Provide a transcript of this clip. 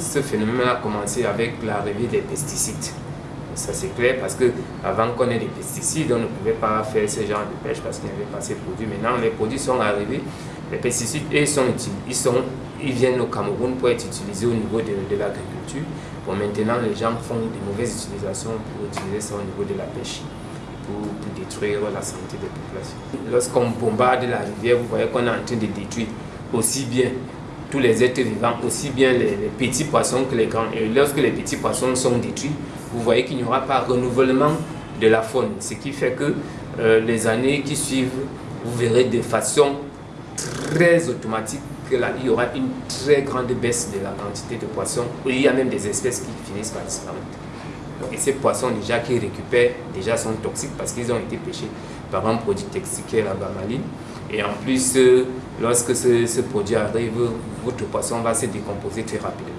ce phénomène a commencé avec l'arrivée des pesticides? Ça c'est clair parce que avant qu'on ait des pesticides, on ne pouvait pas faire ce genre de pêche parce qu'il n'y avait pas ces produits. Maintenant, les produits sont arrivés, les pesticides et sont, ils, sont, ils viennent au Cameroun pour être utilisés au niveau de, l'agriculture. Bon, maintenant, les gens font de mauvaises utilisations pour utiliser ça au niveau de la pêche. Pour, détruire la santé des populations. Lorsqu'on bombarde la rivière, vous voyez qu'on est en train de détruire aussi bien tous les êtres vivants, aussi bien les, petits poissons que les grands. Et lorsque les petits poissons sont détruits, vous voyez qu'il n'y aura pas renouvellement de la faune. Ce qui fait que euh, les années qui suivent, vous verrez de façon très automatique que là, il y aura une très grande baisse de la quantité de poissons. Il y a même des espèces qui finissent par disparaître. Et ces poissons déjà qui récupèrent déjà sont toxiques parce qu'ils ont été pêchés par un produit toxique la bamaline. Et en plus, euh, lorsque ce, ce produit arrive, votre poisson va se décomposer très rapidement.